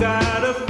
died of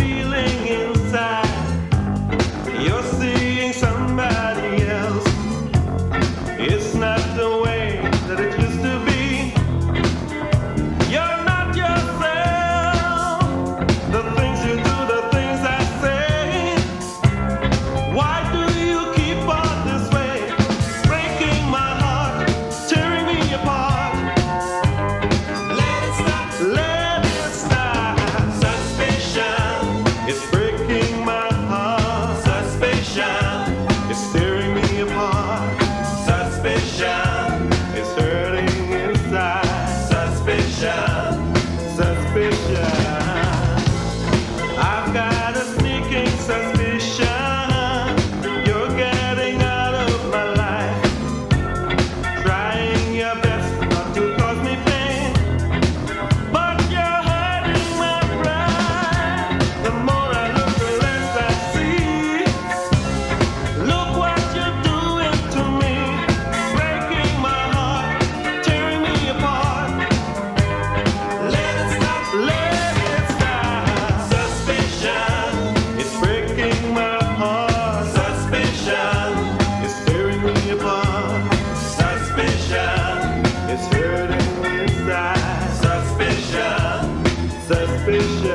Suspicious.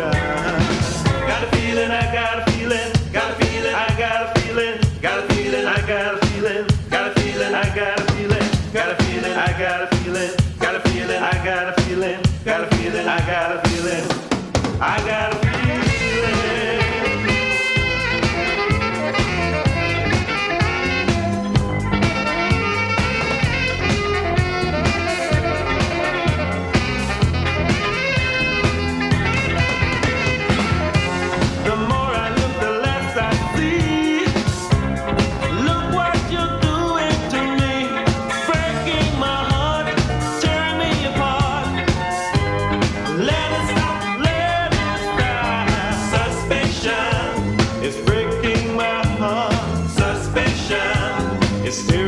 Got a feeling, I got a feeling, got a feeling, I got a feeling, got a feeling, I got a feeling, got a feeling, I got a feeling, got a feeling, I got a feeling, got a feeling, I got a feeling, got a feeling, I got a feeling, I got a feeling. Mr.